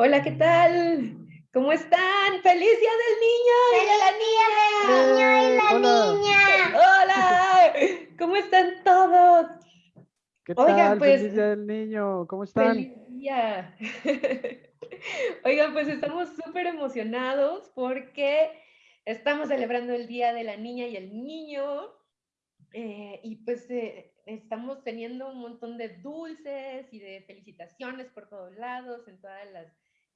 Hola, ¿qué tal? ¿Cómo están? ¡Feliz Día del Niño! ¡Feliz Día del Niño y la Hola. Niña! ¡Hola! ¿Cómo están todos? ¿Qué Oigan, tal? pues- Feliz Día del niño. ¿Cómo están? ¡Feliz día! Oigan, pues estamos súper emocionados porque estamos celebrando el Día de la Niña y el Niño. eh, y pues eh, estamos teniendo un montón de dulces y de felicitaciones por todos lados, en todas las,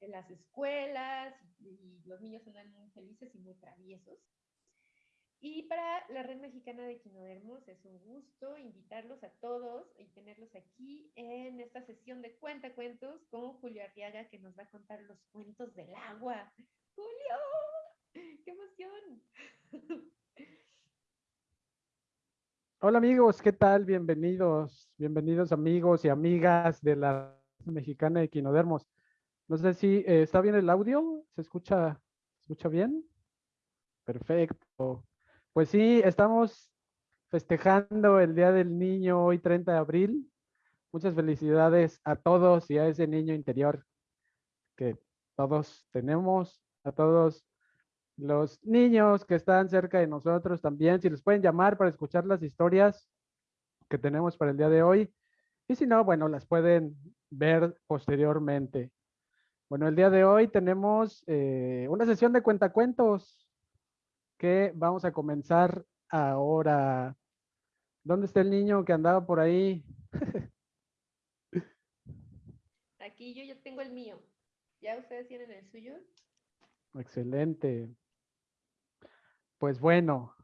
en las escuelas, y los niños andan muy felices y muy traviesos. Y para la Red Mexicana de Quinodermos es un gusto invitarlos a todos y tenerlos aquí en esta sesión de cuentacuentos con Julio Arriaga que nos va a contar los cuentos del agua. ¡Julio! ¡Qué emoción! Hola amigos, ¿qué tal? Bienvenidos, bienvenidos amigos y amigas de la Mexicana de Quinodermos. No sé si eh, está bien el audio, ¿se escucha, ¿se escucha bien? Perfecto. Pues sí, estamos festejando el Día del Niño hoy 30 de abril. Muchas felicidades a todos y a ese niño interior que todos tenemos, a todos los niños que están cerca de nosotros también, si les pueden llamar para escuchar las historias que tenemos para el día de hoy. Y si no, bueno, las pueden ver posteriormente. Bueno, el día de hoy tenemos eh, una sesión de cuentacuentos que vamos a comenzar ahora. ¿Dónde está el niño que andaba por ahí? Aquí yo ya tengo el mío. ¿Ya ustedes tienen el suyo? Excelente. Pues bueno,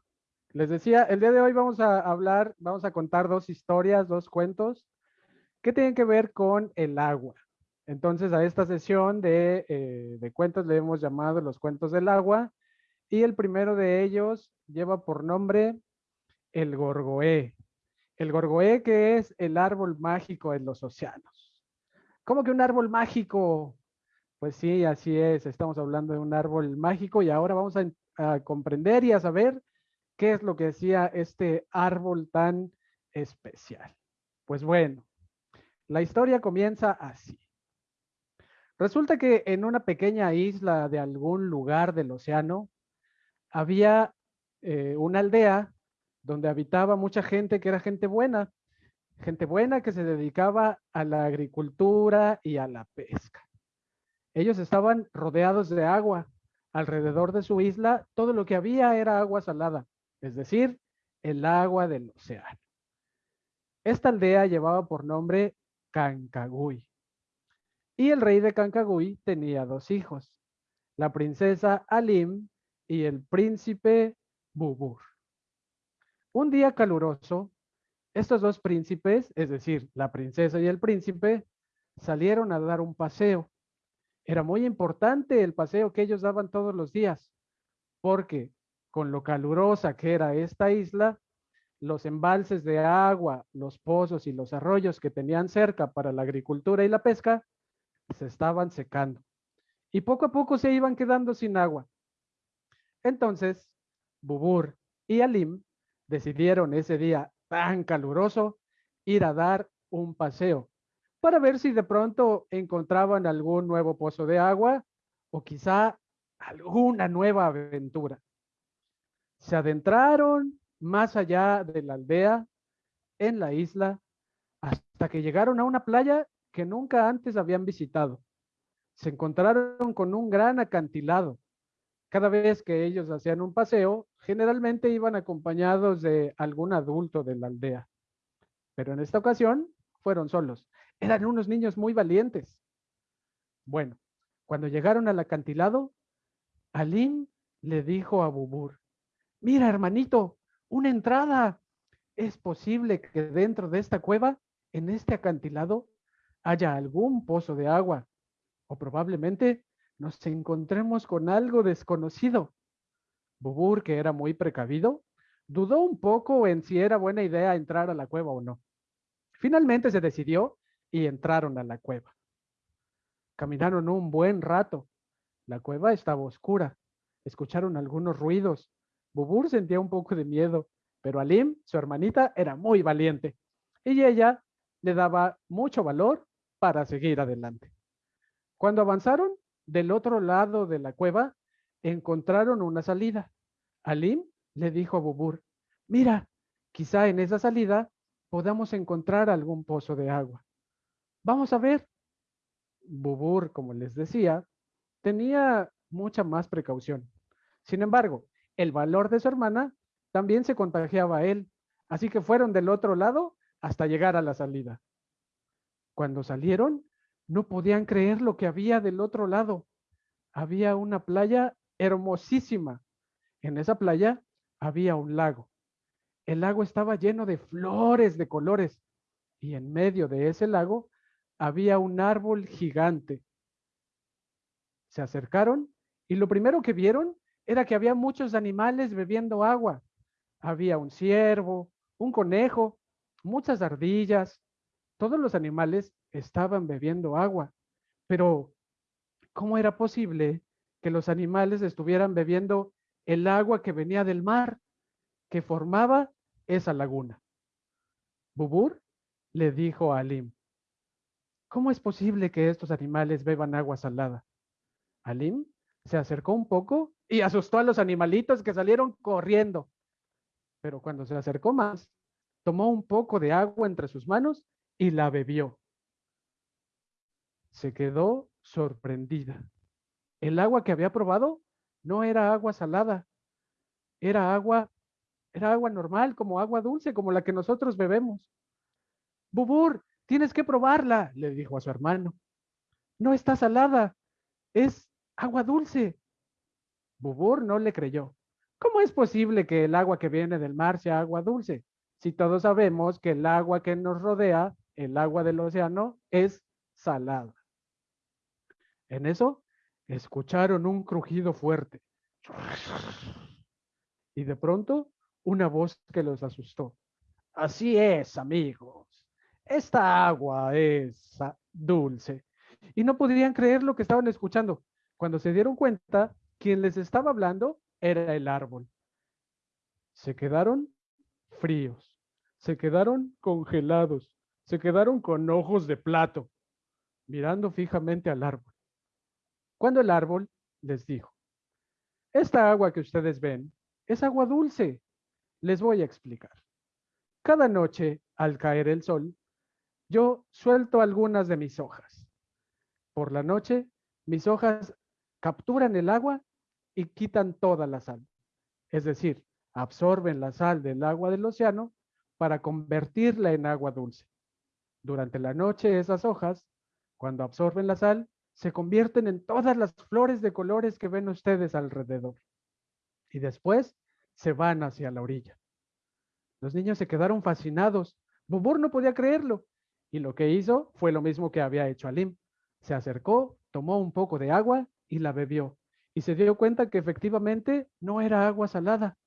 les decía, el día de hoy vamos a hablar, vamos a contar dos historias, dos cuentos que tienen que ver con el agua. Entonces a esta sesión de, eh, de cuentos le hemos llamado los cuentos del agua y el primero de ellos lleva por nombre el gorgoé. El gorgoé que es el árbol mágico en los océanos. ¿Cómo que un árbol mágico? Pues sí, así es. Estamos hablando de un árbol mágico y ahora vamos a, a comprender y a saber qué es lo que decía este árbol tan especial. Pues bueno, la historia comienza así. Resulta que en una pequeña isla de algún lugar del océano había eh, una aldea donde habitaba mucha gente que era gente buena, gente buena que se dedicaba a la agricultura y a la pesca. Ellos estaban rodeados de agua. Alrededor de su isla, todo lo que había era agua salada, es decir, el agua del océano. Esta aldea llevaba por nombre Cancagüí. Y el rey de Cancagüí tenía dos hijos, la princesa Alim y el príncipe Bubur. Un día caluroso, estos dos príncipes, es decir, la princesa y el príncipe, salieron a dar un paseo. Era muy importante el paseo que ellos daban todos los días, porque con lo calurosa que era esta isla, los embalses de agua, los pozos y los arroyos que tenían cerca para la agricultura y la pesca se estaban secando. Y poco a poco se iban quedando sin agua. Entonces, Bubur y Alim decidieron ese día tan caluroso ir a dar un paseo para ver si de pronto encontraban algún nuevo pozo de agua o quizá alguna nueva aventura. Se adentraron más allá de la aldea, en la isla, hasta que llegaron a una playa que nunca antes habían visitado. Se encontraron con un gran acantilado. Cada vez que ellos hacían un paseo, generalmente iban acompañados de algún adulto de la aldea. Pero en esta ocasión fueron solos. Eran unos niños muy valientes. Bueno, cuando llegaron al acantilado, Alim le dijo a Bubur, mira hermanito, una entrada. Es posible que dentro de esta cueva, en este acantilado, haya algún pozo de agua o probablemente nos encontremos con algo desconocido. Bubur, que era muy precavido, dudó un poco en si era buena idea entrar a la cueva o no. Finalmente se decidió y entraron a la cueva. Caminaron un buen rato. La cueva estaba oscura. Escucharon algunos ruidos. Bubur sentía un poco de miedo, pero Alim, su hermanita, era muy valiente y ella le daba mucho valor para seguir adelante. Cuando avanzaron del otro lado de la cueva, encontraron una salida. Alim le dijo a Bubur, mira, quizá en esa salida podamos encontrar algún pozo de agua. Vamos a ver. Bubur, como les decía, tenía mucha más precaución. Sin embargo, el valor de su hermana también se contagiaba a él, así que fueron del otro lado hasta llegar a la salida. Cuando salieron, no podían creer lo que había del otro lado. Había una playa hermosísima. En esa playa había un lago. El lago estaba lleno de flores de colores y en medio de ese lago había un árbol gigante. Se acercaron y lo primero que vieron era que había muchos animales bebiendo agua. Había un ciervo, un conejo, muchas ardillas. Todos los animales estaban bebiendo agua. Pero, ¿cómo era posible que los animales estuvieran bebiendo el agua que venía del mar, que formaba esa laguna? Bubur le dijo a Alim, ¿cómo es posible que estos animales beban agua salada? Alim se acercó un poco y asustó a los animalitos que salieron corriendo. Pero cuando se acercó más, tomó un poco de agua entre sus manos y la bebió. Se quedó sorprendida. El agua que había probado no era agua salada, era agua, era agua normal, como agua dulce, como la que nosotros bebemos. Bubur, tienes que probarla, le dijo a su hermano. No está salada, es agua dulce. Bubur no le creyó. ¿Cómo es posible que el agua que viene del mar sea agua dulce? Si todos sabemos que el agua que nos rodea, el agua del océano, es salada. En eso, escucharon un crujido fuerte. Y de pronto, una voz que los asustó. Así es, amigos. Esta agua es dulce. Y no podían creer lo que estaban escuchando. Cuando se dieron cuenta, quien les estaba hablando era el árbol. Se quedaron fríos, se quedaron congelados, se quedaron con ojos de plato, mirando fijamente al árbol. Cuando el árbol les dijo, esta agua que ustedes ven es agua dulce. Les voy a explicar. Cada noche, al caer el sol, yo suelto algunas de mis hojas. Por la noche, mis hojas capturan el agua y quitan toda la sal. Es decir, absorben la sal del agua del océano para convertirla en agua dulce. Durante la noche esas hojas, cuando absorben la sal, se convierten en todas las flores de colores que ven ustedes alrededor. Y después se van hacia la orilla. Los niños se quedaron fascinados. Bubur no podía creerlo. Y lo que hizo fue lo mismo que había hecho Alim. Se acercó, tomó un poco de agua y la bebió y se dio cuenta que efectivamente no era agua salada.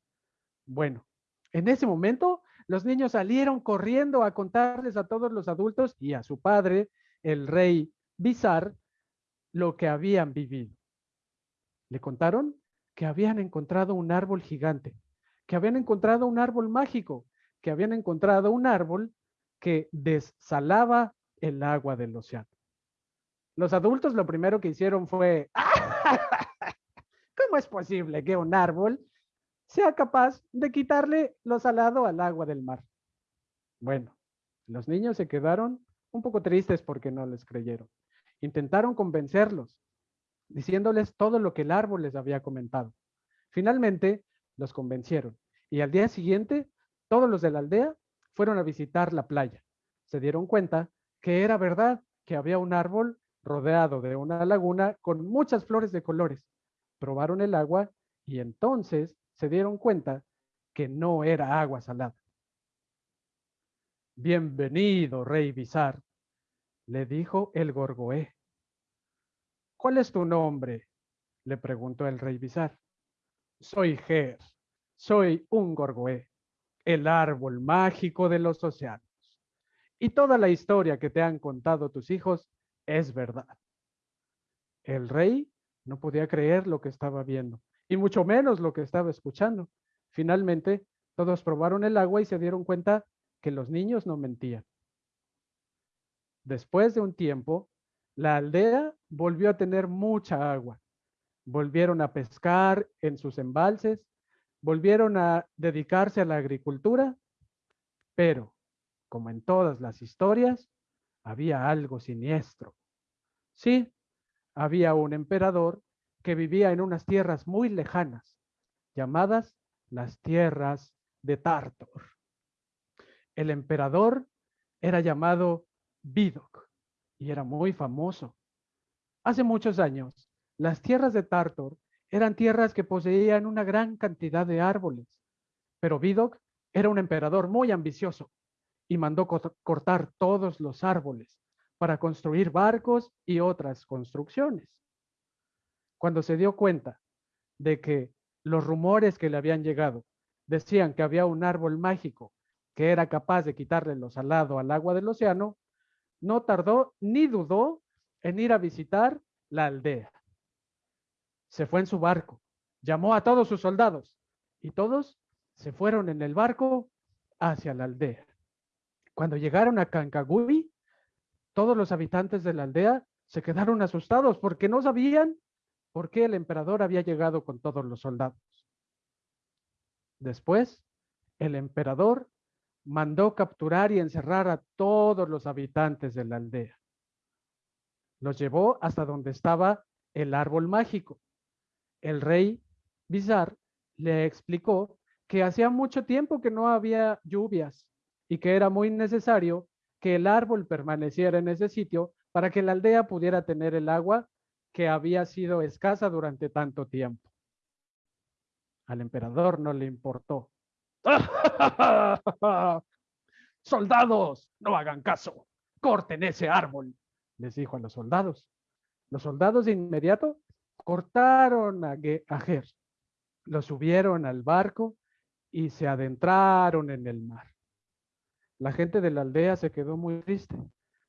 Bueno, en ese momento los niños salieron corriendo a contarles a todos los adultos y a su padre, el rey Bizar, lo que habían vivido. Le contaron que habían encontrado un árbol gigante, que habían encontrado un árbol mágico, que habían encontrado un árbol que desalaba el agua del océano. Los adultos lo primero que hicieron fue, ¿cómo es posible que un árbol sea capaz de quitarle lo salado al agua del mar? Bueno, los niños se quedaron un poco tristes porque no les creyeron. Intentaron convencerlos, diciéndoles todo lo que el árbol les había comentado. Finalmente, los convencieron y al día siguiente, todos los de la aldea fueron a visitar la playa. Se dieron cuenta que era verdad que había un árbol rodeado de una laguna con muchas flores de colores. Probaron el agua y entonces se dieron cuenta que no era agua salada. Bienvenido, rey Bizar, le dijo el Gorgoé. ¿Cuál es tu nombre? le preguntó el rey Bizar. Soy Ger, soy un Gorgoé, el árbol mágico de los océanos. Y toda la historia que te han contado tus hijos es verdad. El rey no podía creer lo que estaba viendo, y mucho menos lo que estaba escuchando. Finalmente, todos probaron el agua y se dieron cuenta que los niños no mentían. Después de un tiempo, la aldea volvió a tener mucha agua. Volvieron a pescar en sus embalses, volvieron a dedicarse a la agricultura, pero, como en todas las historias, había algo siniestro. Sí, había un emperador que vivía en unas tierras muy lejanas, llamadas las tierras de Tartor. El emperador era llamado Vidocq y era muy famoso. Hace muchos años, las tierras de Tartor eran tierras que poseían una gran cantidad de árboles, pero Vidocq era un emperador muy ambicioso y mandó cortar todos los árboles para construir barcos y otras construcciones. Cuando se dio cuenta de que los rumores que le habían llegado decían que había un árbol mágico que era capaz de quitarle lo salado al agua del océano, no tardó ni dudó en ir a visitar la aldea. Se fue en su barco, llamó a todos sus soldados y todos se fueron en el barco hacia la aldea. Cuando llegaron a Cancagüí, todos los habitantes de la aldea se quedaron asustados porque no sabían por qué el emperador había llegado con todos los soldados. Después, el emperador mandó capturar y encerrar a todos los habitantes de la aldea. Los llevó hasta donde estaba el árbol mágico. El rey Bizar le explicó que hacía mucho tiempo que no había lluvias y que era muy necesario que el árbol permaneciera en ese sitio para que la aldea pudiera tener el agua que había sido escasa durante tanto tiempo. Al emperador no le importó Soldados, no hagan caso. Corten ese árbol, les dijo a los soldados. Los soldados de inmediato cortaron a, Ger, lo subieron al barco y se adentraron en el mar. La gente de la aldea se quedó muy triste.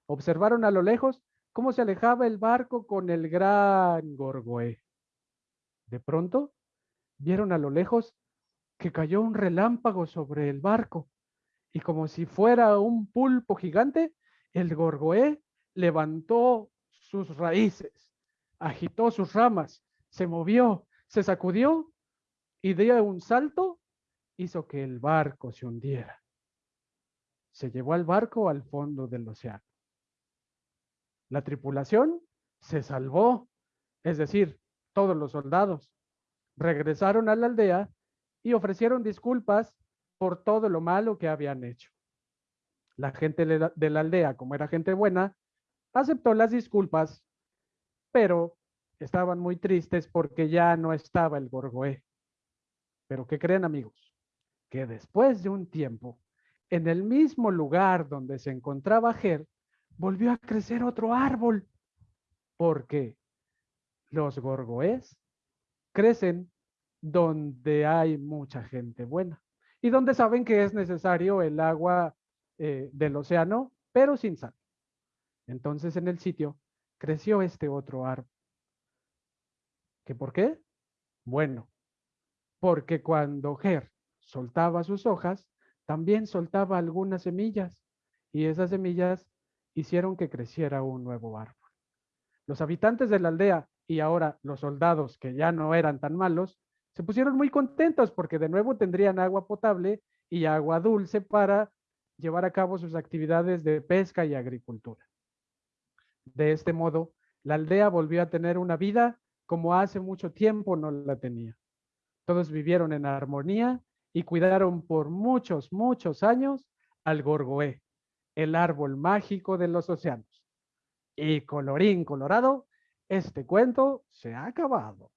Observaron a lo lejos cómo se alejaba el barco con el gran Gorgoé. De pronto, vieron a lo lejos que cayó un relámpago sobre el barco y como si fuera un pulpo gigante, el gorgoé levantó sus raíces, agitó sus ramas, se movió, se sacudió y de un salto hizo que el barco se hundiera. Se llevó al barco al fondo del océano. La tripulación se salvó, es decir, todos los soldados regresaron a la aldea y ofrecieron disculpas por todo lo malo que habían hecho. La gente de la aldea, como era gente buena, aceptó las disculpas, pero estaban muy tristes porque ya no estaba el Gorgoé. Pero ¿qué creen amigos? Que después de un tiempo, en el mismo lugar donde se encontraba Ger, volvió a crecer otro árbol, porque los gorgoés crecen donde hay mucha gente buena y donde saben que es necesario el agua eh, del océano, pero sin sal. Entonces en el sitio creció este otro árbol. ¿Qué por qué? Bueno, porque cuando Ger soltaba sus hojas, también soltaba algunas semillas y esas semillas hicieron que creciera un nuevo árbol. Los habitantes de la aldea y ahora los soldados que ya no eran tan malos, se pusieron muy contentos porque de nuevo tendrían agua potable y agua dulce para llevar a cabo sus actividades de pesca y agricultura. De este modo, la aldea volvió a tener una vida como hace mucho tiempo no la tenía. Todos vivieron en armonía y cuidaron por muchos, muchos años al gorgoé, el árbol mágico de los océanos. Y colorín colorado, este cuento se ha acabado.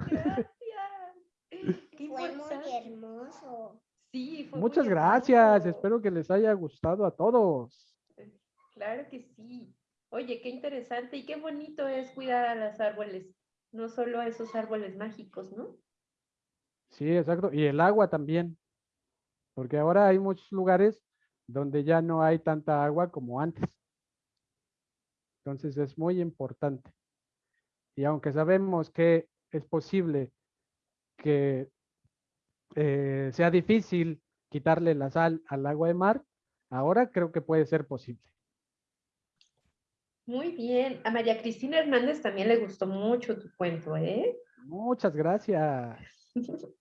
Gracias. fue muy hermoso. Sí, fue Muchas gracias. Espero que les haya gustado a todos. Claro que sí. Oye, qué interesante y qué bonito es cuidar a los árboles, no solo a esos árboles mágicos, ¿no? Sí, exacto. Y el agua también. Porque ahora hay muchos lugares donde ya no hay tanta agua como antes. Entonces es muy importante. Y aunque sabemos que es posible que eh, sea difícil quitarle la sal al agua de mar, ahora creo que puede ser posible. Muy bien. A María Cristina Hernández también le gustó mucho tu cuento, ¿eh? Muchas gracias.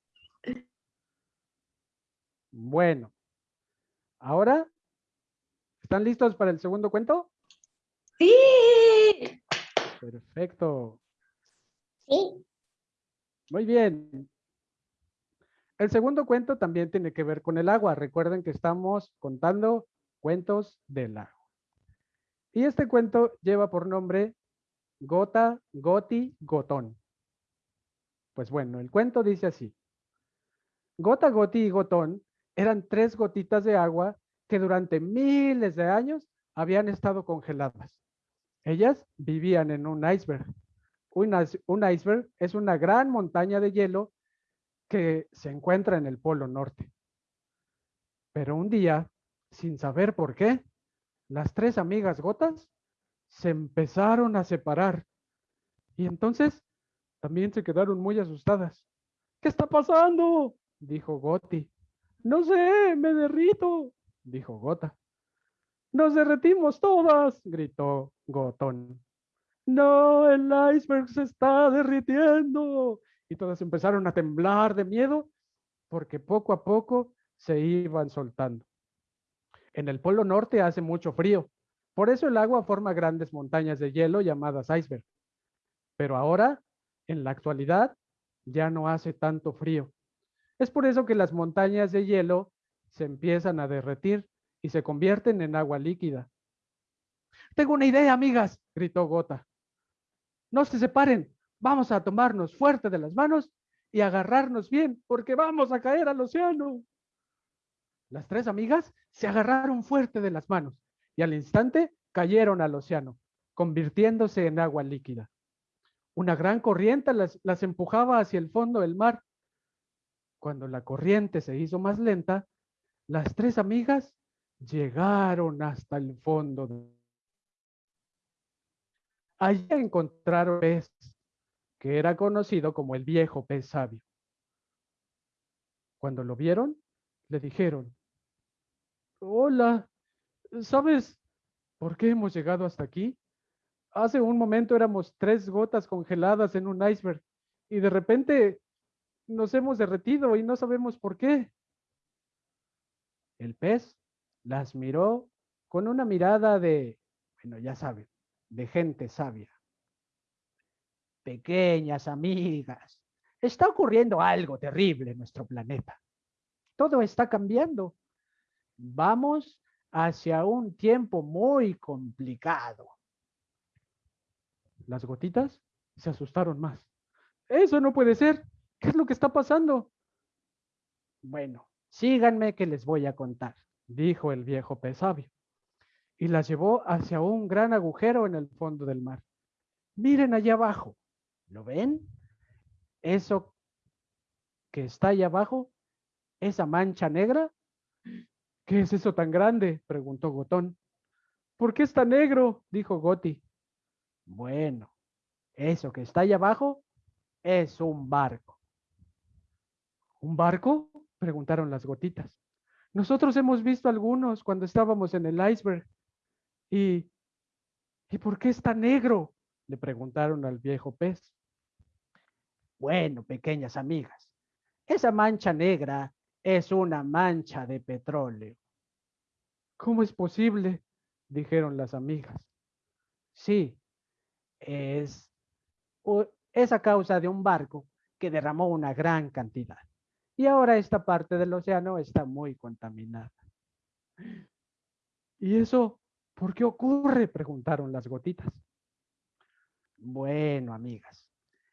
Bueno, ahora, ¿están listos para el segundo cuento? Sí. Perfecto. Sí. Muy bien. El segundo cuento también tiene que ver con el agua. Recuerden que estamos contando cuentos del agua. Y este cuento lleva por nombre Gota, Goti, Gotón. Pues bueno, el cuento dice así. Gota, Goti y Gotón eran tres gotitas de agua que durante miles de años habían estado congeladas. Ellas vivían en un iceberg. Un, iceberg es una gran montaña de hielo que se encuentra en el Polo Norte. Pero un día, sin saber por qué, las tres amigas gotas se empezaron a separar. Y entonces también se quedaron muy asustadas. ¿Qué está pasando? dijo Goti. No sé, me derrito, dijo Gota. Nos derretimos todas, gritó Gotón. No, el iceberg se está derritiendo. Y todas empezaron a temblar de miedo porque poco a poco se iban soltando. En el Polo Norte hace mucho frío, por eso el agua forma grandes montañas de hielo llamadas iceberg. Pero ahora, en la actualidad, ya no hace tanto frío. Es por eso que las montañas de hielo se empiezan a derretir y se convierten en agua líquida. Tengo una idea, amigas, gritó Gota. No se separen, vamos a tomarnos fuerte de las manos y agarrarnos bien, porque vamos a caer al océano. Las tres amigas se agarraron fuerte de las manos y al instante cayeron al océano, convirtiéndose en agua líquida. Una gran corriente las, las empujaba hacia el fondo del mar. Cuando la corriente se hizo más lenta, las tres amigas llegaron hasta el fondo. Allí encontraron pez, que era conocido como el viejo pez sabio. Cuando lo vieron, le dijeron, Hola, ¿sabes por qué hemos llegado hasta aquí? Hace un momento éramos tres gotas congeladas en un iceberg y de repente nos hemos derretido y no sabemos por qué. El pez las miró con una mirada de, bueno, ya saben, de gente sabia. Pequeñas amigas, está ocurriendo algo terrible en nuestro planeta. Todo está cambiando Vamos hacia un tiempo muy complicado. Las gotitas se asustaron más. Eso no puede ser. ¿Qué es lo que está pasando? Bueno, síganme que les voy a contar, dijo el viejo pez sabio. Y las llevó hacia un gran agujero en el fondo del mar. Miren allá abajo. ¿Lo ven? Eso que está allá abajo, esa mancha negra, ¿Qué es eso tan grande? preguntó Gotón. ¿Por qué está negro? dijo Goti. Bueno, eso que está ahí abajo es un barco. ¿Un barco? preguntaron las gotitas. Nosotros hemos visto algunos cuando estábamos en el iceberg. ¿Y, ¿y por qué está negro? le preguntaron al viejo pez. Bueno, pequeñas amigas, esa mancha negra es una mancha de petróleo. ¿Cómo es posible? dijeron las amigas. Sí, es, es a causa de un barco que derramó una gran cantidad. Y ahora esta parte del océano está muy contaminada. ¿Y eso por qué ocurre? Preguntaron las gotitas. Bueno, amigas,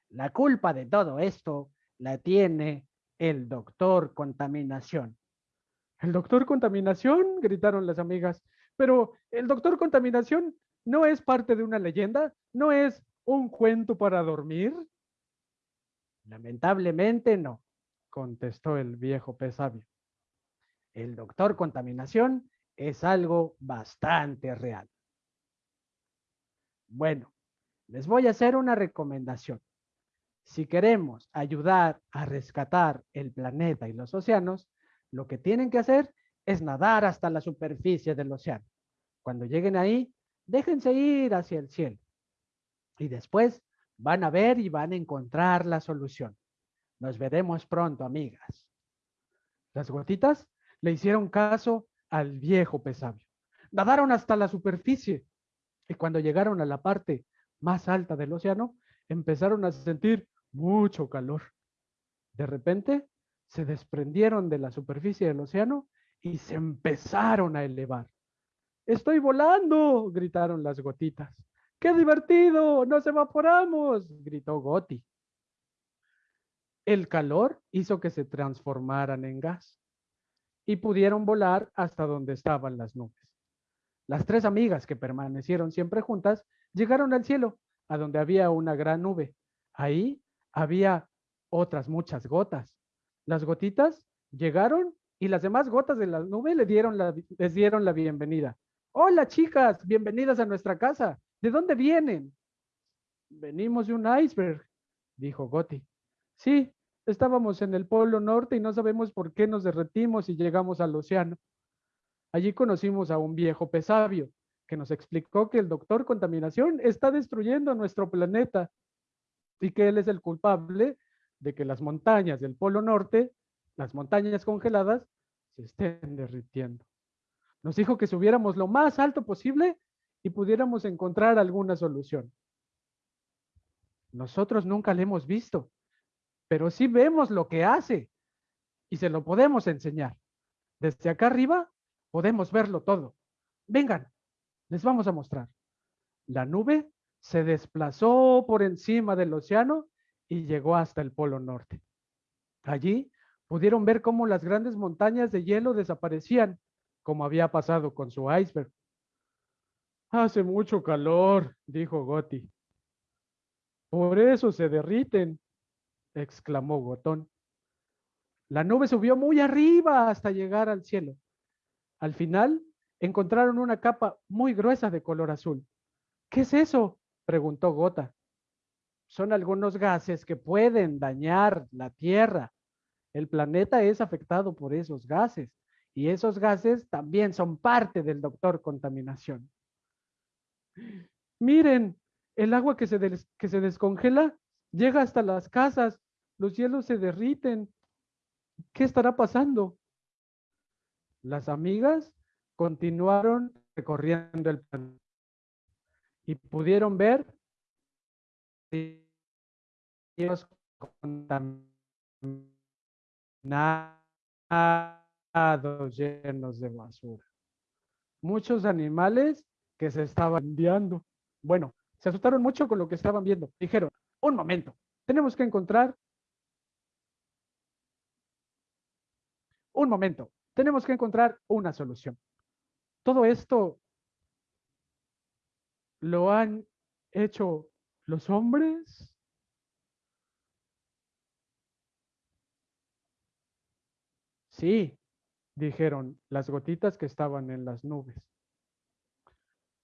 la culpa de todo esto la tiene el doctor contaminación. ¿El doctor contaminación? gritaron las amigas. Pero el doctor contaminación no es parte de una leyenda, no es un cuento para dormir. Lamentablemente no, contestó el viejo pez sabio. El doctor contaminación es algo bastante real. Bueno, les voy a hacer una recomendación. Si queremos ayudar a rescatar el planeta y los océanos, lo que tienen que hacer es nadar hasta la superficie del océano. Cuando lleguen ahí, déjense ir hacia el cielo. Y después van a ver y van a encontrar la solución. Nos veremos pronto, amigas. Las gotitas le hicieron caso al viejo pesabio. Nadaron hasta la superficie y cuando llegaron a la parte más alta del océano, empezaron a sentir mucho calor. De repente, se desprendieron de la superficie del océano y se empezaron a elevar. ¡Estoy volando! gritaron las gotitas. ¡Qué divertido! ¡Nos evaporamos! gritó Goti. El calor hizo que se transformaran en gas y pudieron volar hasta donde estaban las nubes. Las tres amigas que permanecieron siempre juntas llegaron al cielo, a donde había una gran nube. Ahí había otras muchas gotas. Las gotitas llegaron y las demás gotas de la nube les dieron la bienvenida. Hola chicas, bienvenidas a nuestra casa. ¿De dónde vienen? Venimos de un iceberg, dijo Goti. Sí, estábamos en el Polo Norte y no sabemos por qué nos derretimos y llegamos al océano. Allí conocimos a un viejo pesabio que nos explicó que el doctor contaminación está destruyendo nuestro planeta y que él es el culpable de que las montañas del Polo Norte, las montañas congeladas, se estén derritiendo. Nos dijo que subiéramos lo más alto posible y pudiéramos encontrar alguna solución. Nosotros nunca le hemos visto, pero sí vemos lo que hace y se lo podemos enseñar. Desde acá arriba podemos verlo todo. Vengan, les vamos a mostrar. La nube se desplazó por encima del océano y llegó hasta el Polo Norte. Allí pudieron ver cómo las grandes montañas de hielo desaparecían, como había pasado con su iceberg. Hace mucho calor, dijo Goti. Por eso se derriten, exclamó Gotón. La nube subió muy arriba hasta llegar al cielo. Al final encontraron una capa muy gruesa de color azul. ¿Qué es eso? preguntó Gota. Son algunos gases que pueden dañar la Tierra. El planeta es afectado por esos gases y esos gases también son parte del doctor contaminación. Miren, el agua que se, que se descongela llega hasta las casas, los hielos se derriten. ¿Qué estará pasando? Las amigas continuaron recorriendo el planeta y pudieron ver contaminados llenos de basura. Muchos animales que se estaban enviando. Bueno, se asustaron mucho con lo que estaban viendo. Dijeron, un momento, tenemos que encontrar un momento, tenemos que encontrar una solución. Todo esto lo han hecho los hombres. Sí, dijeron las gotitas que estaban en las nubes.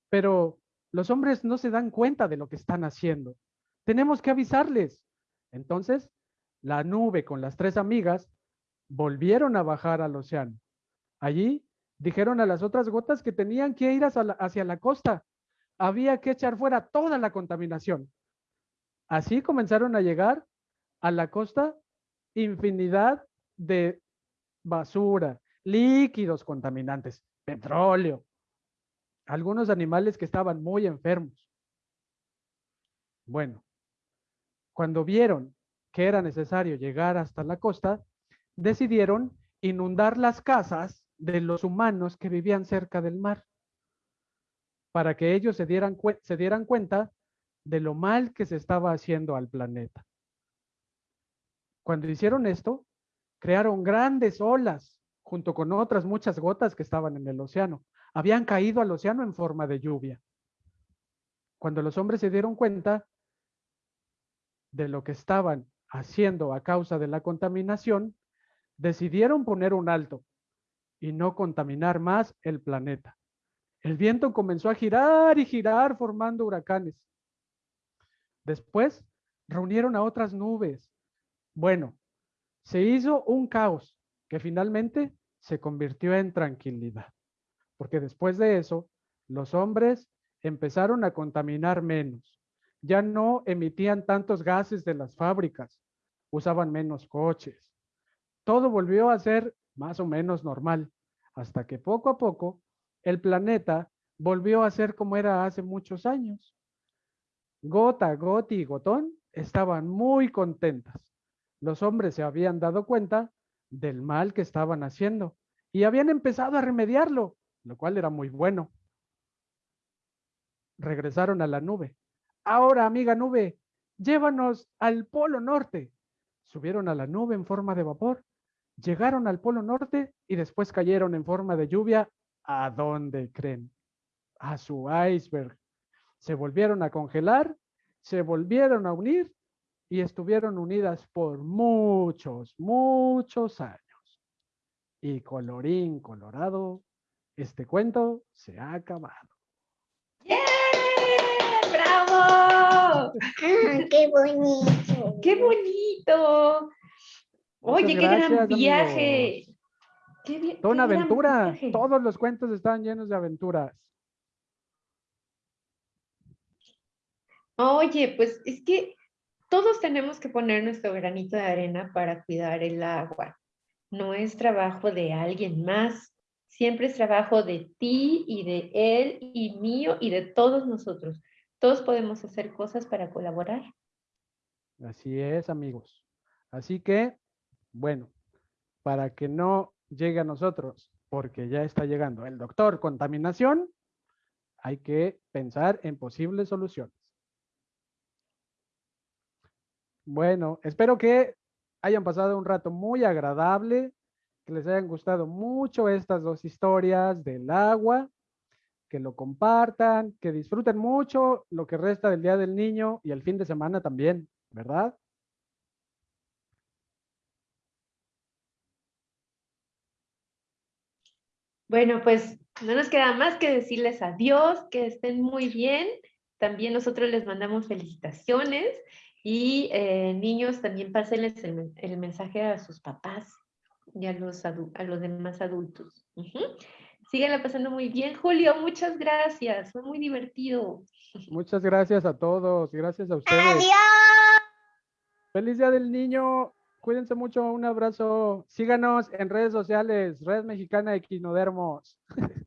Pero los hombres no se dan cuenta de lo que están haciendo. Tenemos que avisarles. Entonces, la nube con las tres amigas volvieron a bajar al océano. Allí dijeron a las otras gotas que tenían que ir hacia la, costa había que echar fuera toda la contaminación. Así comenzaron a llegar a la costa infinidad de basura, líquidos contaminantes, petróleo, algunos animales que estaban muy enfermos. Bueno, cuando vieron que era necesario llegar hasta la costa, decidieron inundar las casas de los humanos que vivían cerca del mar para que ellos se dieran, se dieran cuenta de lo mal que se estaba haciendo al planeta. Cuando hicieron esto, crearon grandes olas junto con otras muchas gotas que estaban en el océano. Habían caído al océano en forma de lluvia. Cuando los hombres se dieron cuenta de lo que estaban haciendo a causa de la contaminación, decidieron poner un alto y no contaminar más el planeta. El viento comenzó a girar y girar formando huracanes. Después reunieron a otras nubes. Bueno, se hizo un caos que finalmente se convirtió en tranquilidad. Porque después de eso, los hombres empezaron a contaminar menos. Ya no emitían tantos gases de las fábricas, usaban menos coches. Todo volvió a ser más o menos normal, hasta que poco a poco el planeta volvió a ser como era hace muchos años. Gota, Goti y Gotón estaban muy contentas. Los hombres se habían dado cuenta del mal que estaban haciendo y habían empezado a remediarlo, lo cual era muy bueno. Regresaron a la nube. Ahora, amiga nube, llévanos al Polo Norte. Subieron a la nube en forma de vapor, llegaron al Polo Norte y después cayeron en forma de lluvia. ¿A dónde creen? A su iceberg. Se volvieron a congelar, se volvieron a unir y estuvieron unidas por muchos, muchos años. Y colorín colorado, este cuento se ha acabado. ¡Yeah! ¡Bravo! ¡Qué bonito! ¡Qué bonito! Oye, qué gran viaje. Qué Toda una aventura. viaje. Todos los cuentos están llenos de aventuras. Oye, pues es que todos tenemos que poner nuestro granito de arena para cuidar el agua. No es trabajo de alguien más. Siempre es trabajo de ti y de él y mío y de todos nosotros. Todos podemos hacer cosas para colaborar. Así es, amigos. Así que, bueno, para que no llegue a nosotros, porque ya está llegando el doctor contaminación, hay que pensar en posibles soluciones. Bueno, espero que hayan pasado un rato muy agradable, que les hayan gustado mucho estas dos historias del agua, que lo compartan, que disfruten mucho lo que resta del Día del Niño y el fin de semana también, ¿verdad? Bueno, pues no nos queda más que decirles adiós, que estén muy bien. También nosotros les mandamos felicitaciones y eh, niños también pásenles el, men- el mensaje a sus papás y a los, adu- a los demás adultos. Síganla pasando muy bien. Julio, muchas gracias. Fue muy divertido. Muchas gracias a todos, gracias a ustedes. ¡Adiós! Feliz Día del Niño. Cuídense mucho, un abrazo. Síganos en redes sociales, Red Mexicana Equinodermos.